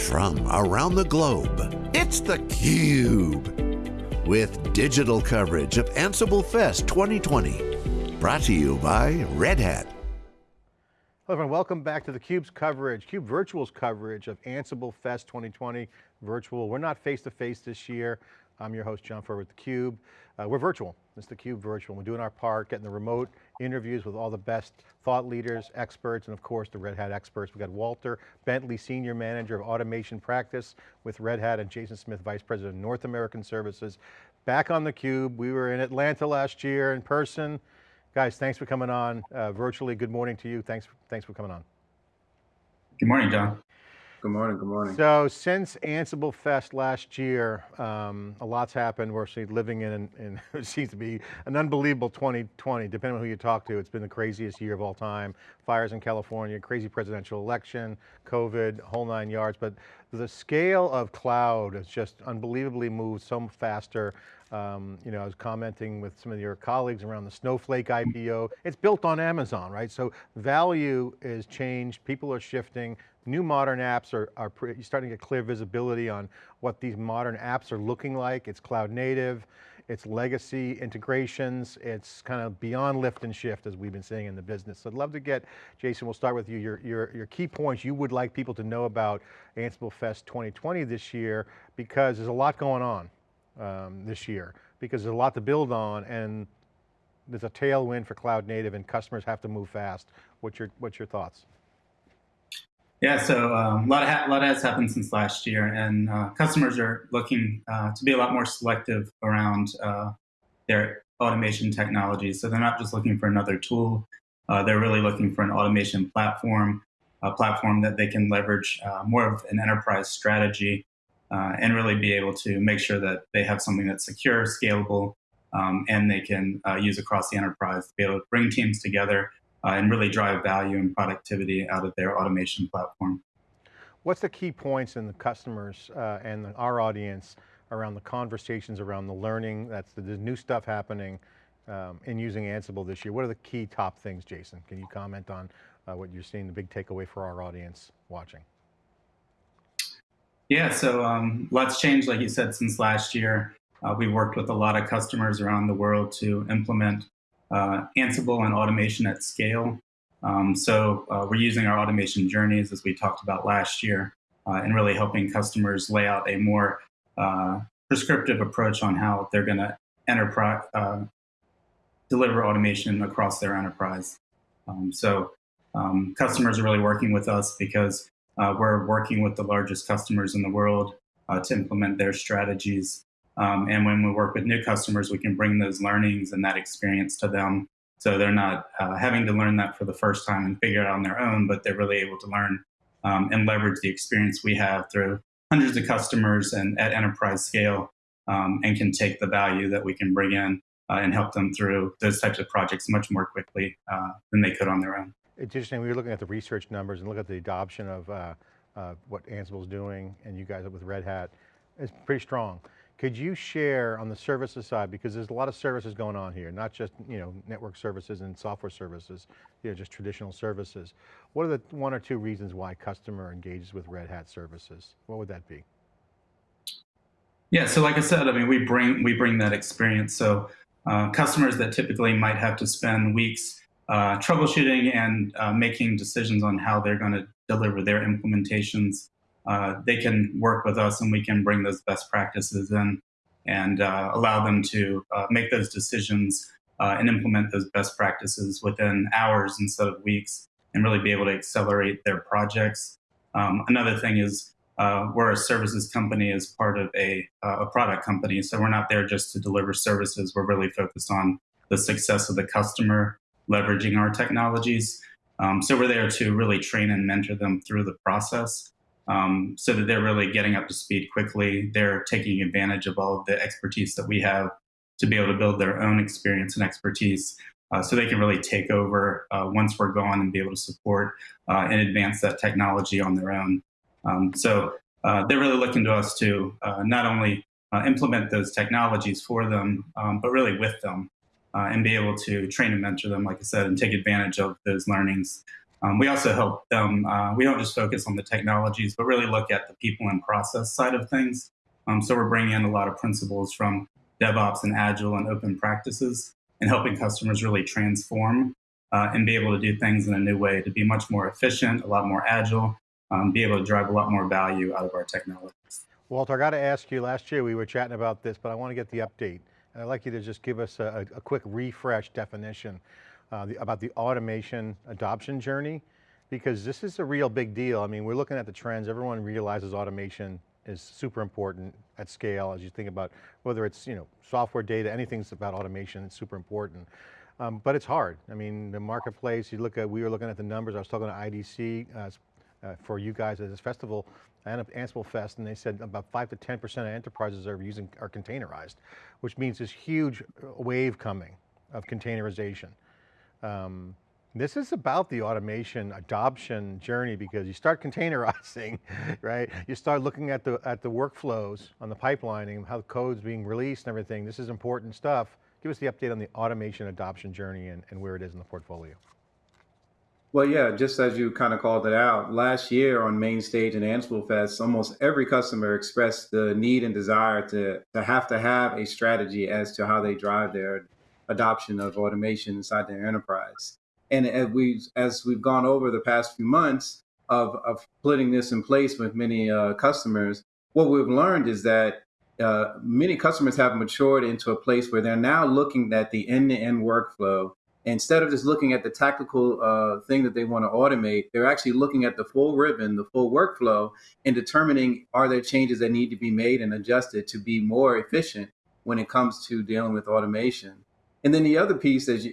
from around the globe. It's theCUBE, with digital coverage of Ansible Fest 2020. Brought to you by Red Hat. Hello everyone, welcome back to theCUBE's coverage, CUBE Virtual's coverage of Ansible Fest 2020 virtual. We're not face-to-face -face this year. I'm your host, John Furrier with theCUBE. Uh, we're virtual, it's theCUBE virtual. We're doing our part, getting the remote interviews with all the best thought leaders, experts, and of course the Red Hat experts. We've got Walter Bentley, Senior Manager of Automation Practice with Red Hat, and Jason Smith, Vice President of North American Services. Back on theCUBE, we were in Atlanta last year in person. Guys, thanks for coming on uh, virtually. Good morning to you. Thanks, thanks for coming on. Good morning, John. Good morning, good morning. So since Ansible Fest last year, um, a lot's happened. We're living in, in it seems to be an unbelievable 2020, depending on who you talk to. It's been the craziest year of all time. Fires in California, crazy presidential election, COVID, whole nine yards. But the scale of cloud has just unbelievably moved so faster. Um, you know, I was commenting with some of your colleagues around the Snowflake IPO. It's built on Amazon, right? So value is changed, people are shifting, new modern apps are, are starting to get clear visibility on what these modern apps are looking like. It's cloud native, it's legacy integrations, it's kind of beyond lift and shift as we've been seeing in the business. So I'd love to get, Jason, we'll start with you, your, your, your key points you would like people to know about Ansible Fest 2020 this year, because there's a lot going on um, this year, because there's a lot to build on and there's a tailwind for cloud native and customers have to move fast. What's your, what's your thoughts? Yeah, so um, a, lot of a lot has happened since last year, and uh, customers are looking uh, to be a lot more selective around uh, their automation technologies. So they're not just looking for another tool, uh, they're really looking for an automation platform, a platform that they can leverage uh, more of an enterprise strategy uh, and really be able to make sure that they have something that's secure, scalable, um, and they can use across the enterprise to be able to bring teams together uh, and really drive value and productivity out of their automation platform. What's the key points in the customers uh, and the, our audience around the conversations around the learning, that's the, the new stuff happening um, in using Ansible this year. What are the key top things, Jason? Can you comment on uh, what you're seeing, the big takeaway for our audience watching? Yeah, so um, lots changed, like you said, since last year. Uh, we worked with a lot of customers around the world to implement uh, Ansible and automation at scale. Um, so uh, we're using our automation journeys, as we talked about last year, uh, and really helping customers lay out a more uh, prescriptive approach on how they're going to enterprise uh, deliver automation across their enterprise. Um, so um, customers are really working with us because uh, we're working with the largest customers in the world to implement their strategies um, and when we work with new customers, we can bring those learnings and that experience to them. So they're not uh, having to learn that for the first time and figure it out on their own, but they're really able to learn um, and leverage the experience we have through hundreds of customers and at enterprise scale um, and can take the value that we can bring in uh, and help them through those types of projects much more quickly uh, than they could on their own. It's interesting, we were looking at the research numbers and look at the adoption of uh, uh, what Ansible's doing and you guys with Red Hat, it's pretty strong. Could you share on the services side, because there's a lot of services going on here, not just you know network services and software services, you know, just traditional services. What are the one or two reasons why customer engages with Red Hat services? What would that be? Yeah, so like I said, I mean, we bring we bring that experience. So uh, customers that typically might have to spend weeks uh, troubleshooting and uh, making decisions on how they're going to deliver their implementations uh, they can work with us and we can bring those best practices in and uh, allow them to uh, make those decisions uh, and implement those best practices within hours instead of weeks and really be able to accelerate their projects. Um, another thing is uh, we're a services company as part of a, a product company, so we're not there just to deliver services. We're really focused on the success of the customer, leveraging our technologies. Um, so we're there to really train and mentor them through the process um, so that they're really getting up to speed quickly. They're taking advantage of all of the expertise that we have to be able to build their own experience and expertise uh, so they can really take over uh, once we're gone and be able to support uh, and advance that technology on their own. Um, so uh, they're really looking to us to uh, not only uh, implement those technologies for them, um, but really with them and be able to train and mentor them, like I said, and take advantage of those learnings Um, we also help them, uh, we don't just focus on the technologies, but really look at the people and process side of things. Um, so we're bringing in a lot of principles from DevOps and Agile and open practices and helping customers really transform uh, and be able to do things in a new way to be much more efficient, a lot more agile, um, be able to drive a lot more value out of our technologies. Walter, I got to ask you, last year we were chatting about this, but I want to get the update. And I'd like you to just give us a, a quick refresh definition uh, the, about the automation adoption journey, because this is a real big deal. I mean, we're looking at the trends, everyone realizes automation is super important at scale as you think about whether it's you know software data, anything's about automation, it's super important. Um, but it's hard. I mean, the marketplace, you look at, we were looking at the numbers, I was talking to IDC uh, uh, for you guys at this festival, Ansible Fest, and they said about five to 10% of enterprises are using, are containerized, which means this huge wave coming of containerization. Um, this is about the automation adoption journey because you start containerizing, right? You start looking at the, at the workflows on the pipelining, how the code's being released and everything. This is important stuff. Give us the update on the automation adoption journey and, and where it is in the portfolio. Well, yeah, just as you kind of called it out, last year on main stage in Ansible Fest, almost every customer expressed the need and desire to, to have to have a strategy as to how they drive their adoption of automation inside their enterprise. And as we've, as we've gone over the past few months of, of putting this in place with many uh, customers, what we've learned is that uh, many customers have matured into a place where they're now looking at the end-to-end workflow. Instead of just looking at the tactical uh, thing that they want to automate, they're actually looking at the full ribbon, the full workflow, and determining are there changes that need to be made and adjusted to be more efficient when it comes to dealing with automation. And then the other piece, as,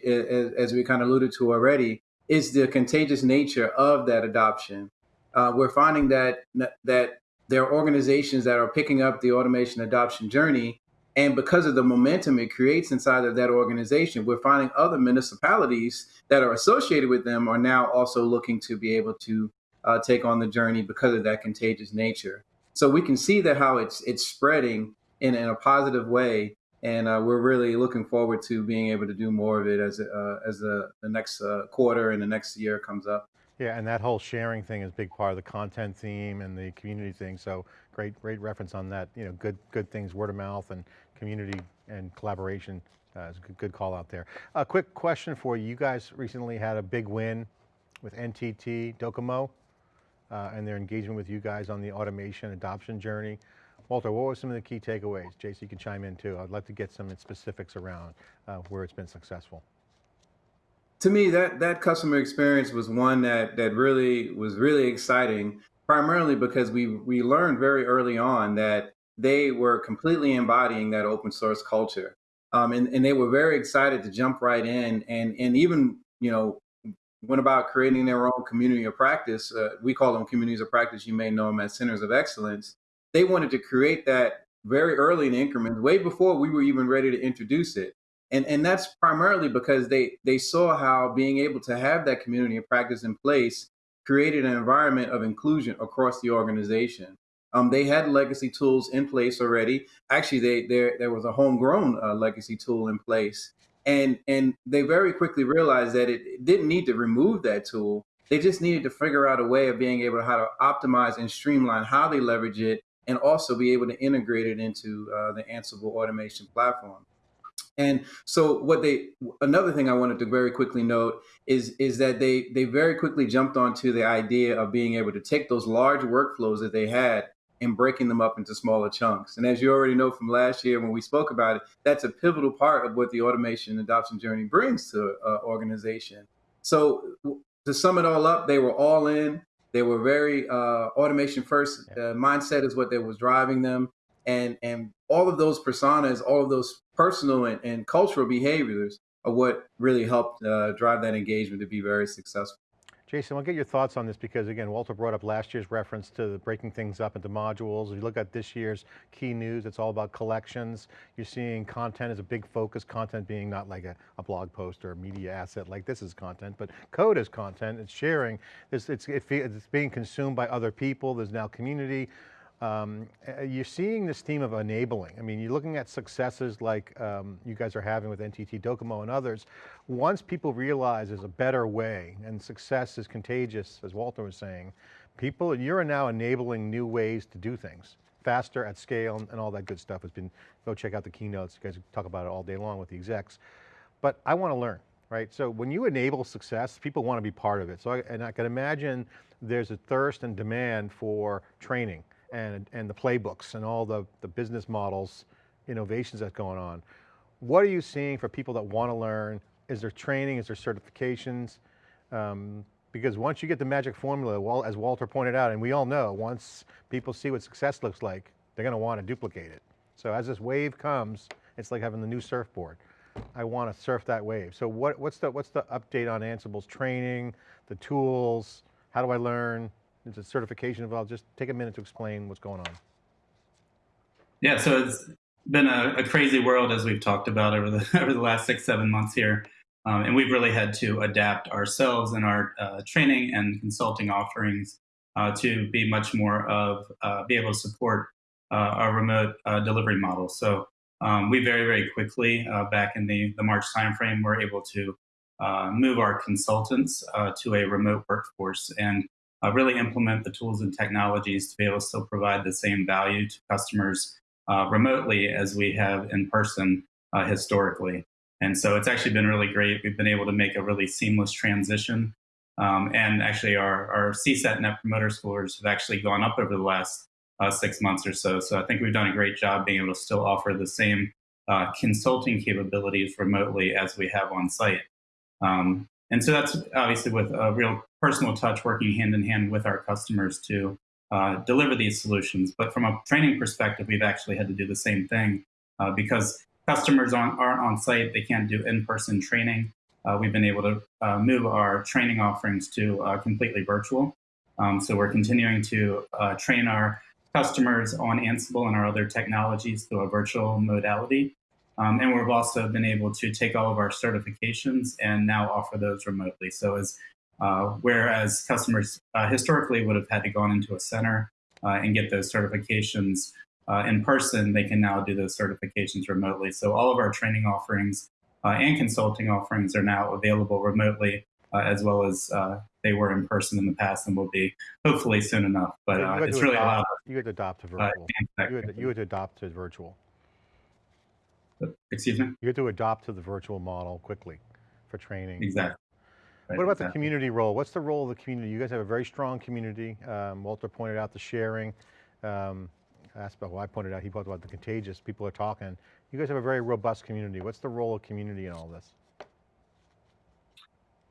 as we kind of alluded to already, is the contagious nature of that adoption. Uh, we're finding that that there are organizations that are picking up the automation adoption journey, and because of the momentum it creates inside of that organization, we're finding other municipalities that are associated with them are now also looking to be able to uh, take on the journey because of that contagious nature. So we can see that how it's it's spreading in, in a positive way and uh, we're really looking forward to being able to do more of it as uh, as the, the next uh, quarter and the next year comes up. Yeah, and that whole sharing thing is a big part of the content theme and the community thing. So great, great reference on that. You know, good, good things, word of mouth and community and collaboration. Uh, is a good, call out there. A quick question for you. You guys recently had a big win with NTT Docomo uh, and their engagement with you guys on the automation adoption journey. Walter, what were some of the key takeaways? Jason, you can chime in too. I'd like to get some specifics around uh, where it's been successful. To me, that that customer experience was one that that really was really exciting, primarily because we we learned very early on that they were completely embodying that open source culture. Um, and, and they were very excited to jump right in and, and even, you know, went about creating their own community of practice. Uh, we call them communities of practice. You may know them as centers of excellence they wanted to create that very early in increments, way before we were even ready to introduce it. And, and that's primarily because they, they saw how being able to have that community of practice in place created an environment of inclusion across the organization. Um, they had legacy tools in place already. Actually, they, there, there was a homegrown uh, legacy tool in place. And, and they very quickly realized that it, it didn't need to remove that tool. They just needed to figure out a way of being able to how to optimize and streamline how they leverage it and also be able to integrate it into uh, the Ansible automation platform. And so what they another thing I wanted to very quickly note is is that they they very quickly jumped onto the idea of being able to take those large workflows that they had and breaking them up into smaller chunks. And as you already know from last year when we spoke about it, that's a pivotal part of what the automation adoption journey brings to an organization. So to sum it all up, they were all in. They were very uh, automation first. Uh, mindset is what that was driving them, and and all of those personas, all of those personal and, and cultural behaviors are what really helped uh, drive that engagement to be very successful. Jason, I'll get your thoughts on this because again, Walter brought up last year's reference to breaking things up into modules. If you look at this year's key news, it's all about collections. You're seeing content as a big focus, content being not like a, a blog post or a media asset like this is content, but code is content, it's sharing, it's, it's, it's being consumed by other people, there's now community. Um, you're seeing this theme of enabling. I mean, you're looking at successes like um, you guys are having with NTT Docomo and others. Once people realize there's a better way and success is contagious, as Walter was saying, people, you're now enabling new ways to do things faster at scale and, and all that good stuff has been, go check out the keynotes. You guys talk about it all day long with the execs. But I want to learn, right? So when you enable success, people want to be part of it. So I, and I can imagine there's a thirst and demand for training and, and the playbooks and all the, the business models, innovations that's going on. What are you seeing for people that want to learn? Is there training, is there certifications? Um, because once you get the magic formula, well, as Walter pointed out, and we all know, once people see what success looks like, they're going to want to duplicate it. So as this wave comes, it's like having the new surfboard. I want to surf that wave. So what, what's, the, what's the update on Ansible's training, the tools, how do I learn? Is a certification involved? Just take a minute to explain what's going on. Yeah, so it's been a, a crazy world as we've talked about over the over the last six seven months here, um, and we've really had to adapt ourselves and our uh, training and consulting offerings uh, to be much more of uh, be able to support uh, our remote uh, delivery model. So um, we very very quickly uh, back in the the March timeframe were able to move our consultants to a remote workforce and uh, really implement the tools and technologies to be able to still provide the same value to customers uh, remotely as we have in person uh, historically. And so it's actually been really great. We've been able to make a really seamless transition. Um, and actually, our, our CSAT Net Promoter scores have actually gone up over the last uh, six months or so. So I think we've done a great job being able to still offer the same uh, consulting capabilities remotely as we have on site. Um, and so that's obviously with a real personal touch, working hand in hand with our customers to uh, deliver these solutions. But from a training perspective, we've actually had to do the same thing uh, because customers aren't, aren't on site, they can't do in-person training. Uh, we've been able to uh, move our training offerings to uh, completely virtual. Um, so we're continuing to uh, train our customers on Ansible and our other technologies through a virtual modality. Um, and we've also been able to take all of our certifications and now offer those remotely. So as uh, whereas customers uh, historically would have had to go on into a center uh, and get those certifications uh, in person, they can now do those certifications remotely. So all of our training offerings uh, and consulting offerings are now available remotely, uh, as well as they were in person in the past and will be hopefully soon enough. But it's really adopt, allowed. You had to adopt to virtual. you, had to, you had to adopt to virtual. Excuse me? You had to adopt to the virtual model quickly for training. Exactly. Right, what about exactly. the community role? What's the role of the community? You guys have a very strong community. Um, Walter pointed out the sharing um, aspect. Well, I pointed out, he talked about the contagious. People are talking. You guys have a very robust community. What's the role of community in all this?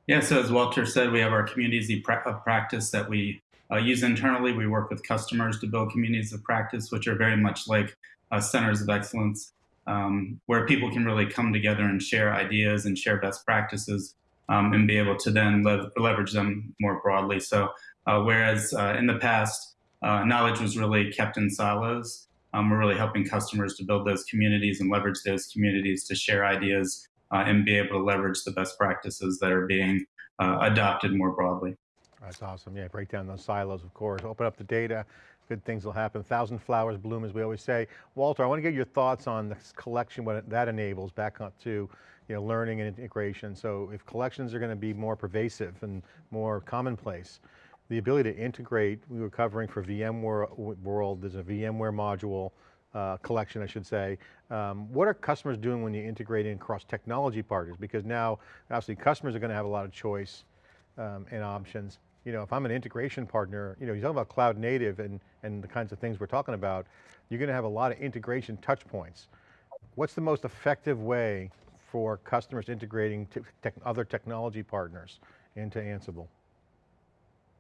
Yeah, so as Walter said, we have our communities of practice that we uh, use internally. We work with customers to build communities of practice, which are very much like uh, centers of excellence um, where people can really come together and share ideas and share best practices um, and be able to then lev leverage them more broadly. So uh, whereas uh, in the past, uh, knowledge was really kept in silos, um, we're really helping customers to build those communities and leverage those communities to share ideas uh, and be able to leverage the best practices that are being uh, adopted more broadly. That's awesome. Yeah, break down those silos, of course. Open up the data, good things will happen. Thousand flowers bloom, as we always say. Walter, I want to get your thoughts on this collection, what that enables, back up to you know, learning and integration. So if collections are going to be more pervasive and more commonplace, the ability to integrate, we were covering for VMware World, there's a VMware module, uh, collection, I should say. Um, what are customers doing when you integrate in across technology partners? Because now, obviously, customers are going to have a lot of choice um, and options you know, if I'm an integration partner, you know, you talk about cloud native and, and the kinds of things we're talking about, you're going to have a lot of integration touch points. What's the most effective way for customers integrating te other technology partners into Ansible?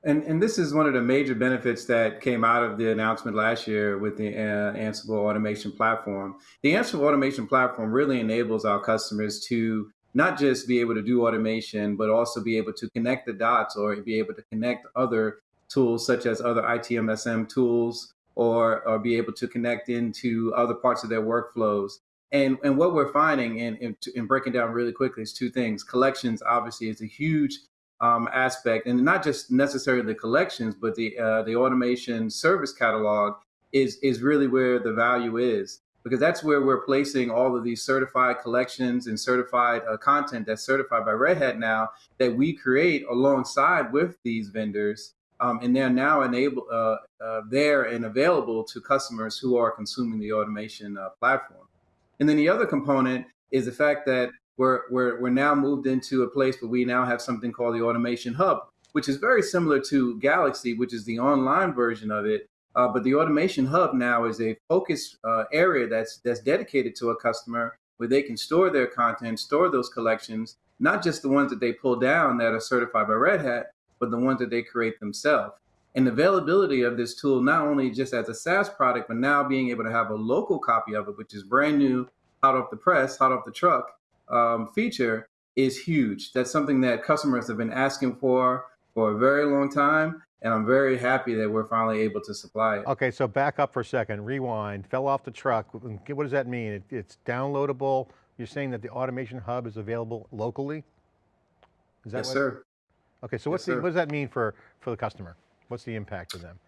And, and this is one of the major benefits that came out of the announcement last year with the uh, Ansible automation platform. The Ansible automation platform really enables our customers to not just be able to do automation, but also be able to connect the dots or be able to connect other tools such as other ITSM tools or, or be able to connect into other parts of their workflows. And, and what we're finding in, in, in breaking down really quickly is two things. Collections obviously is a huge um, aspect, and not just necessarily the collections, but the uh, the automation service catalog is is really where the value is because that's where we're placing all of these certified collections and certified uh, content that's certified by Red Hat now that we create alongside with these vendors. Um, and they're now enabled uh, uh, there and available to customers who are consuming the automation uh, platform. And then the other component is the fact that we're, we're, we're now moved into a place where we now have something called the Automation Hub, which is very similar to Galaxy, which is the online version of it, uh, but the automation hub now is a focus uh, area that's that's dedicated to a customer where they can store their content, store those collections, not just the ones that they pull down that are certified by Red Hat, but the ones that they create themselves. And the availability of this tool, not only just as a SaaS product, but now being able to have a local copy of it, which is brand new, hot off the press, hot off the truck um, feature, is huge. That's something that customers have been asking for for a very long time and I'm very happy that we're finally able to supply it. Okay, so back up for a second, rewind, fell off the truck. What does that mean? It, it's downloadable. You're saying that the Automation Hub is available locally? Is that yes, what? sir. Okay, so what's the, what does that mean for, for the customer? What's the impact to them?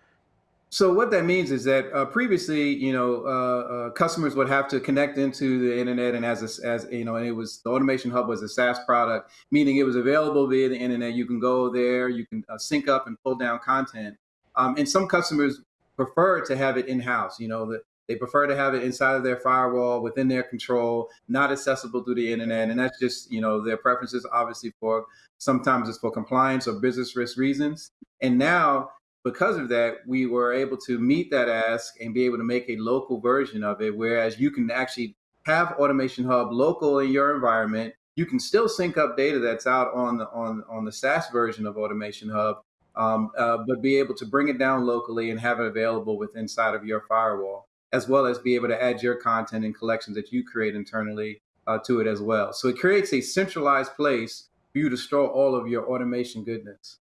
So what that means is that uh, previously, you know, uh, uh, customers would have to connect into the internet, and as a, as you know, and it was the Automation Hub was a SaaS product, meaning it was available via the internet. You can go there, you can uh, sync up and pull down content. Um, and some customers prefer to have it in house. You know, they prefer to have it inside of their firewall, within their control, not accessible through the internet, and that's just you know their preferences. Obviously, for sometimes it's for compliance or business risk reasons. And now because of that, we were able to meet that ask and be able to make a local version of it. Whereas you can actually have Automation Hub local in your environment. You can still sync up data that's out on the on on the SaaS version of Automation Hub, um, uh, but be able to bring it down locally and have it available with inside of your firewall, as well as be able to add your content and collections that you create internally uh, to it as well. So it creates a centralized place for you to store all of your automation goodness.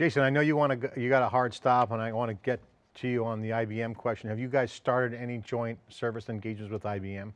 Jason, I know you want to, you got a hard stop and I want to get to you on the IBM question. Have you guys started any joint service engagements with IBM?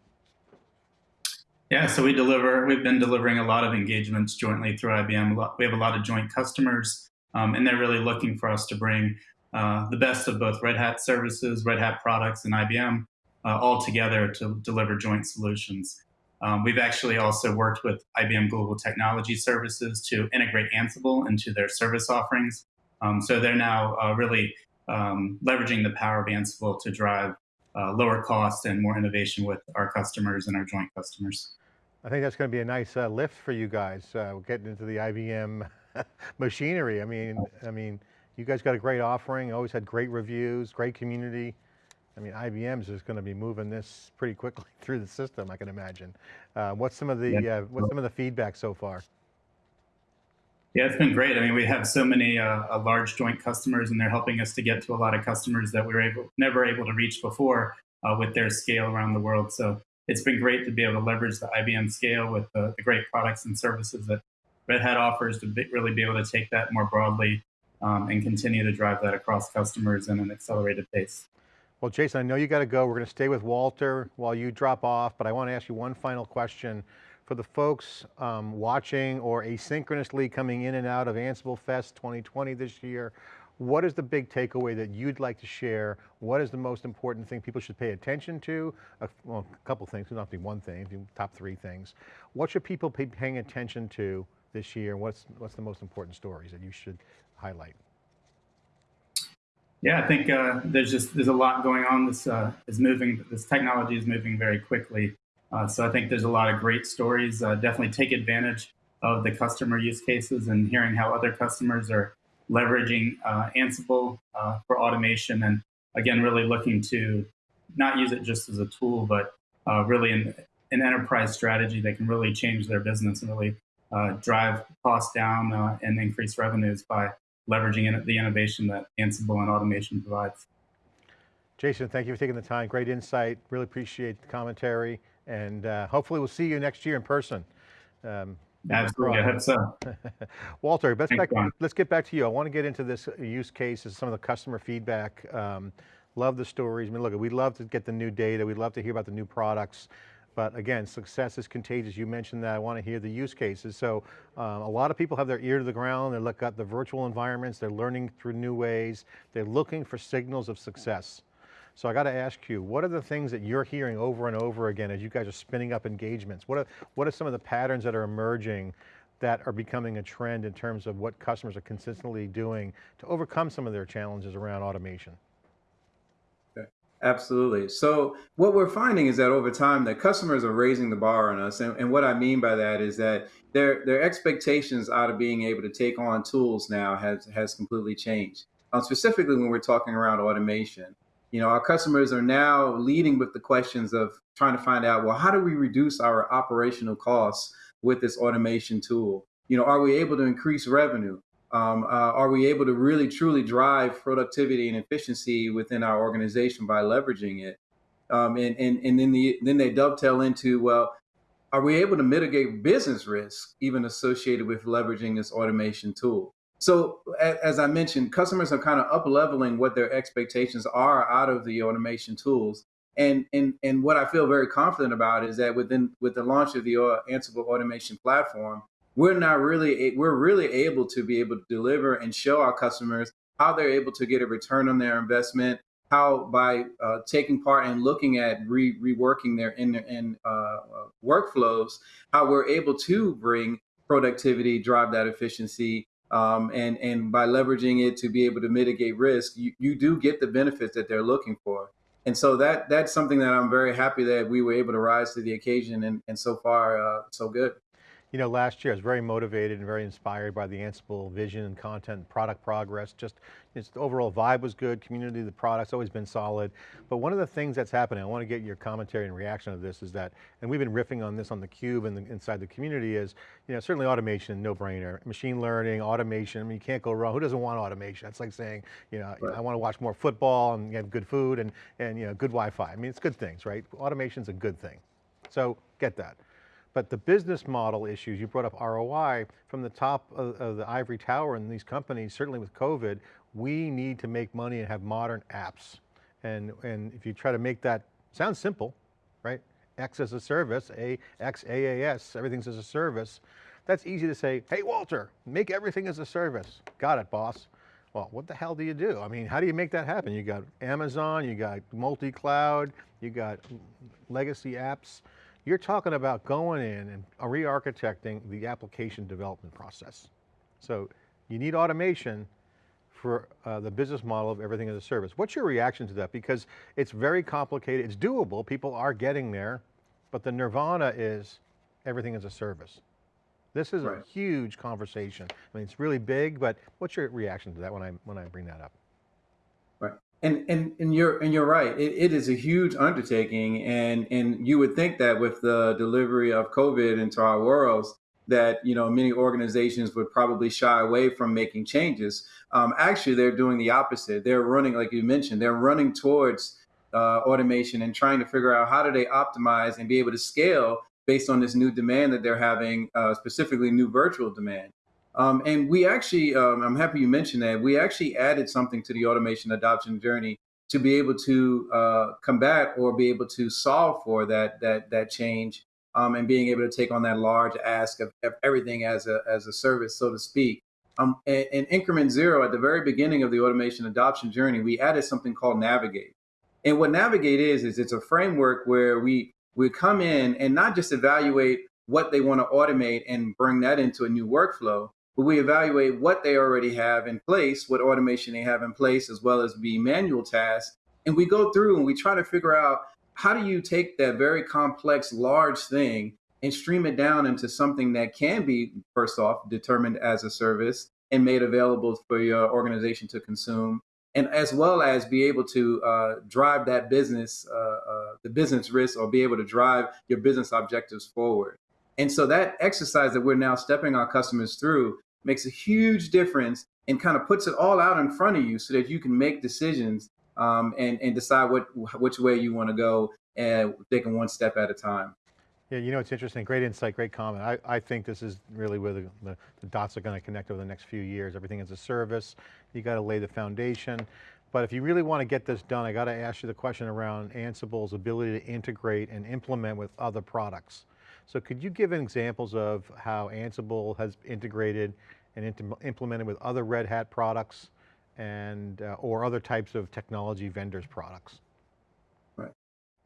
Yeah, so we deliver, we've been delivering a lot of engagements jointly through IBM. We have a lot of joint customers um, and they're really looking for us to bring uh, the best of both Red Hat services, Red Hat products, and IBM uh, all together to deliver joint solutions. Um, we've actually also worked with IBM Global Technology Services to integrate Ansible into their service offerings. Um, so they're now uh, really um, leveraging the power of Ansible to drive uh, lower cost and more innovation with our customers and our joint customers. I think that's going to be a nice uh, lift for you guys, uh, getting into the IBM machinery. I mean, I mean, you guys got a great offering, always had great reviews, great community. I mean, IBM's is going to be moving this pretty quickly through the system, I can imagine. Uh, what's some of the yeah. uh, what's some of the feedback so far? Yeah, it's been great. I mean, we have so many uh, large joint customers, and they're helping us to get to a lot of customers that we were able, never able to reach before uh, with their scale around the world. So it's been great to be able to leverage the IBM scale with the, the great products and services that Red Hat offers to be, really be able to take that more broadly um, and continue to drive that across customers in an accelerated pace. Well, Jason, I know you got to go. We're going to stay with Walter while you drop off, but I want to ask you one final question. For the folks um, watching or asynchronously coming in and out of Ansible Fest 2020 this year, what is the big takeaway that you'd like to share? What is the most important thing people should pay attention to? Uh, well, a couple things, not be one thing, top three things. What should people be paying attention to this year? What's, what's the most important stories that you should highlight? Yeah, I think uh, there's just there's a lot going on. This uh, is moving. This technology is moving very quickly. Uh, so I think there's a lot of great stories. Uh, definitely take advantage of the customer use cases and hearing how other customers are leveraging uh, Ansible uh, for automation. And again, really looking to not use it just as a tool, but really an, an enterprise strategy that can really change their business and really drive costs down and increase revenues by leveraging the innovation that Ansible and automation provides. Jason, thank you for taking the time. Great insight. Really appreciate the commentary. And uh, hopefully we'll see you next year in person. Um, Absolutely, I hope so. Walter, let's, back, let's, get back to you. I want to get into this use cases, some of the customer feedback. Um, love the stories. I mean, look, we'd love to get the new data. We'd love to hear about the new products. But again, success is contagious. You mentioned that. I want to hear the use cases. So um, a lot of people have their ear to the ground. They look at the virtual environments. They're learning through new ways. They're looking for signals of success. So I got to ask you, what are the things that you're hearing over and over again as you guys are spinning up engagements? What are, what are some of the patterns that are emerging that are becoming a trend in terms of what customers are consistently doing to overcome some of their challenges around automation? Absolutely. So what we're finding is that over time the customers are raising the bar on us. And, and, what I mean by that is that their their expectations out of being able to take on tools now has has completely changed. Um, specifically when we're talking around automation. You know, our customers are now leading with the questions of trying to find out, well, how do we reduce our operational costs with this automation tool? You know, are we able to increase revenue? Um, uh, are we able to really truly drive productivity and efficiency within our organization by leveraging it? Um, and and, and then, the, then they dovetail into, well, are we able to mitigate business risk even associated with leveraging this automation tool? So as I mentioned, customers are kind of up leveling what their expectations are out of the automation tools. And, and, and what I feel very confident about is that within with the launch of the uh, Ansible automation platform, we're not really we're really able to be able to deliver and show our customers how they're able to get a return on their investment how by uh, taking part and looking at re- reworking their in, in uh, uh, workflows how we're able to bring productivity drive that efficiency um, and and by leveraging it to be able to mitigate risk you, you do get the benefits that they're looking for. And so that that's something that i'm very happy that we were able to rise to the occasion and, and so far uh, so good you know, last year I was very motivated and very inspired by the Ansible vision and content, product progress, just its the overall vibe was good, community, the product's always been solid. But one of the things that's happening, I want to get your commentary and reaction of this is that, and we've been riffing on this on the cube and the, inside the community is, you know, certainly automation, no brainer. Machine learning, automation, I mean, you can't go wrong. Who doesn't want automation? That's like saying, you know, right. I want to watch more football and have good food and, and you know, good Wi-Fi. I mean, it's good things, right? Automation's a good thing. So get that. But the business model issues, you brought up ROI, from the top of, of, the ivory tower in these companies, certainly with COVID, we need to make money and have modern apps. And, and if you try to make that, sounds simple, right? X as a service, A, X, AAS, everything's as a service. That's easy to say, hey Walter, make everything as a service. Got it, boss. Well, what the hell do you do? I mean, how do you make that happen? You got Amazon, you got multi-cloud, you got legacy apps. You're talking about going in and re-architecting the application development process. So you need automation for uh, the business model of everything as a service. What's your reaction to that? Because it's very complicated, it's doable, people are getting there, but the nirvana is everything as a service. This is right. a huge conversation. I mean, it's really big, but what's your reaction to that when I, when I bring that up? And and and you're and you're right. It, it is a huge undertaking, and and you would think that with the delivery of COVID into our worlds, that you know many organizations would probably shy away from making changes. Um, actually, they're doing the opposite. They're running, like you mentioned, they're running towards uh, automation and trying to figure out how do they optimize and be able to scale based on this new demand that they're having, uh, specifically new virtual demand. Um, and we actually, um, I'm happy you mentioned that. We actually added something to the automation adoption journey to be able to uh, combat or be able to solve for that that that change, um, and being able to take on that large ask of, everything as a as a service, so to speak. Um, in increment zero, at the very beginning of the automation adoption journey, we added something called Navigate. And what Navigate is is it's a framework where we we come in and not just evaluate what they want to automate and bring that into a new workflow, but we evaluate what they already have in place, what automation they have in place, as well as the manual tasks. And we go through and we try to figure out how do you take that very complex, large thing and stream it down into something that can be, first off, determined as a service and made available for your organization to consume, and as well as be able to uh, drive that business, uh, uh, the business risk, or be able to drive your business objectives forward. And so that exercise that we're now stepping our customers through makes a huge difference and kind of puts it all out in front of you so that you can make decisions um, and, and decide what which way you want to go and taking one step at a time. Yeah, you know, it's interesting, great insight, great comment. I, I think this is really where the, the, the dots are going to connect over the next few years. Everything is a service, you got to lay the foundation. But if you really want to get this done, I got to ask you the question around Ansible's ability to integrate and implement with other products. So could you give examples of how Ansible has integrated and implemented with other Red Hat products and uh, or other types of technology vendors products? Right.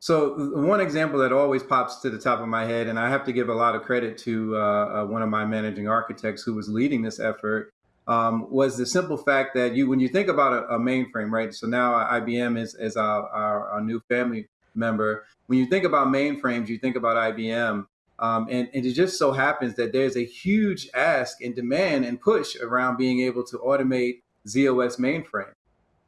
So one example that always pops to the top of my head, and I have to give a lot of credit to uh, uh, one of my managing architects who was leading this effort, um, was the simple fact that you, when you think about a, a mainframe, right? So now IBM is, is our, our, our, new family member. When you think about mainframes, you think about IBM. Um, and, and, it just so happens that there's a huge ask and demand and push around being able to automate z/OS mainframe.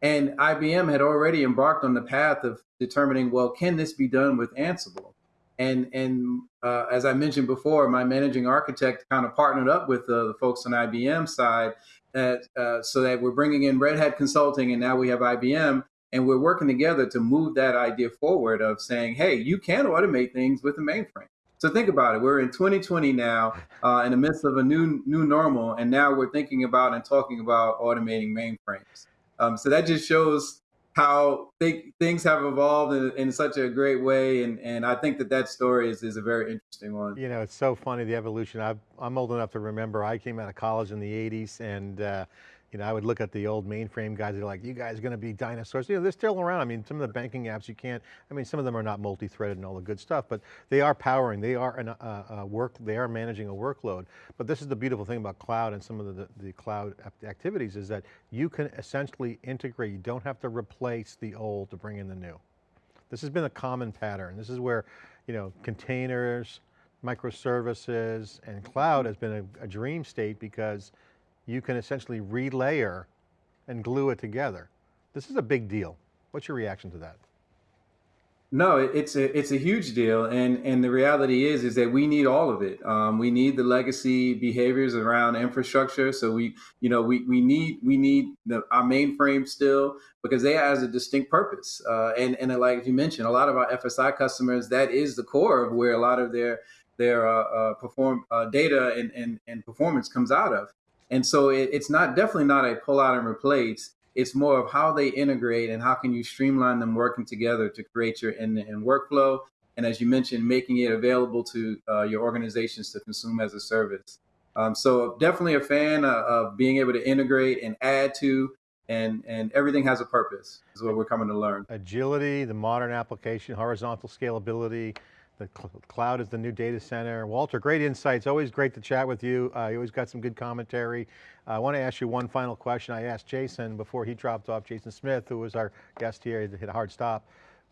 And IBM had already embarked on the path of determining, well, can this be done with Ansible? And, and uh, as I mentioned before, my managing architect kind of partnered up with uh, the folks on IBM side uh, so that we're bringing in Red Hat Consulting and now we have IBM and we're working together to move that idea forward of saying, hey, you can automate things with a mainframe. So think about it. We're in 2020 now, uh, in the midst of a new new normal, and now we're thinking about and talking about automating mainframes. Um, so that just shows how th- things have evolved in, in, such a great way, and and I think that that story is is a very interesting one. You know, it's so funny the evolution. i am old enough to remember. I came out of college in the 80s, and uh, you know, I would look at the old mainframe guys, they're like, you guys are going to be dinosaurs. You know, they're still around. I mean, some of the banking apps you can't, I mean, some of them are not multi-threaded and all the good stuff, but they are powering, they are an, uh, uh, work, they are managing a workload. But this is the beautiful thing about cloud and some of the, the cloud activities is that you can essentially integrate, you don't have to replace the old to bring in the new. This has been a common pattern. This is where, you know, containers, microservices, and cloud has been a, a dream state because you can essentially relayer and glue it together. This is a big deal. What's your reaction to that? No, it's a it's a huge deal, and and the reality is is that we need all of it. Um, we need the legacy behaviors around infrastructure. So we you know we we need we need the, our mainframe still because they has a distinct purpose. Uh, and and like you mentioned, a lot of our FSI customers that is the core of where a lot of their their uh, uh, perform uh, data and, and and performance comes out of. And so it, it's not definitely not a pull out and replace. It's more of how they integrate and how can you streamline them working together to create your end-to-end workflow. And as you mentioned, making it available to uh, your organizations to consume as a service. Um, so definitely a fan of, of being able to integrate and add to and and everything has a purpose is what we're coming to learn. Agility, the modern application, horizontal scalability, the cl cloud is the new data center. Walter, great insights. Always great to chat with you. Uh, you always got some good commentary. Uh, I want to ask you one final question. I asked Jason before he dropped off, Jason Smith, who was our guest here, he hit a hard stop.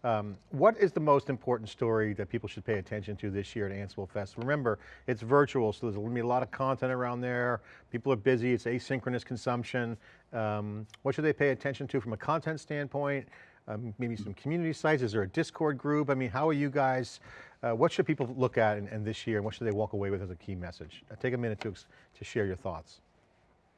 Um, what is the most important story that people should pay attention to this year at Ansible Fest? Remember, it's virtual, so there's going to be a lot of content around there. People are busy, it's asynchronous consumption. Um, what should they pay attention to from a content standpoint? Um, maybe some community sites, is there a Discord group? I mean, how are you guys uh, what should people look at in, in, this year and what should they walk away with as a key message? Uh, take a minute to, to share your thoughts.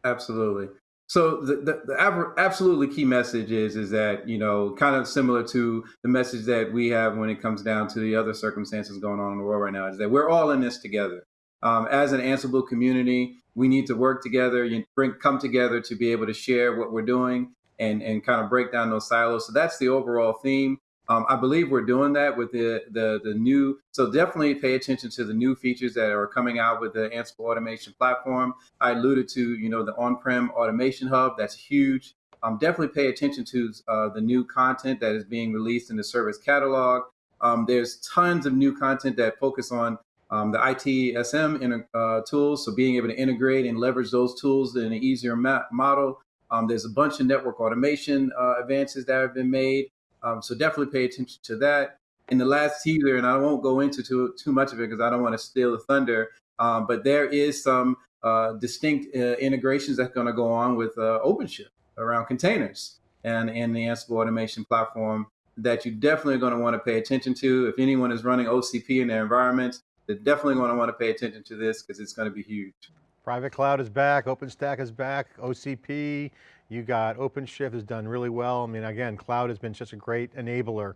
Absolutely. So the, the, the, absolutely key message is is that you know kind of similar to the message that we have when it comes down to the other circumstances going on in the world right now is that we're all in this together. Um, as an Ansible community, we need to work together, you bring come together to be able to share what we're doing and and kind of break down those silos. So that's the overall theme. Um, I believe we're doing that with the, the, the new. So definitely pay attention to the new features that are coming out with the Ansible automation platform. I alluded to you know the on-prem automation hub. That's huge. Um, definitely pay attention to uh, the new content that is being released in the service catalog. Um, there's tons of new content that focus on um, the ITSM uh, tools, so being able to integrate and leverage those tools in an easier model. Um, there's a bunch of network automation uh, advances that have been made. Um, so definitely pay attention to that. In the last teaser, and I won't go into too, too much of it because I don't want to steal the thunder, um, but there is some uh, distinct uh, integrations that's going to go on with uh, OpenShift around containers and in the Ansible automation platform that you definitely are going to want to pay attention to. If anyone is running OCP in their environments, they're definitely going to want to pay attention to this because it's going to be huge. Private cloud is back, OpenStack is back, OCP, you got OpenShift has done really well. I mean, again, cloud has been such a great enabler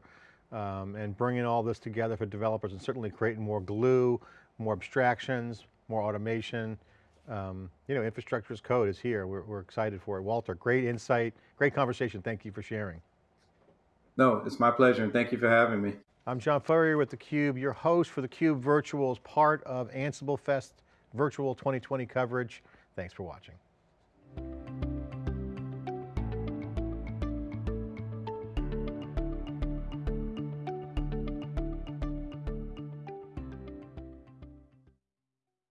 um, and bringing all this together for developers and certainly creating more glue, more abstractions, more automation. um, you know, infrastructure as code is here. We're, we're excited for it. Walter, great insight, great conversation. Thank you for sharing. No, it's my pleasure, and thank you for having me. I'm John Furrier with theCUBE, your host for theCUBE Virtuals, part of Ansible Fest virtual 2020 coverage. Thanks for watching.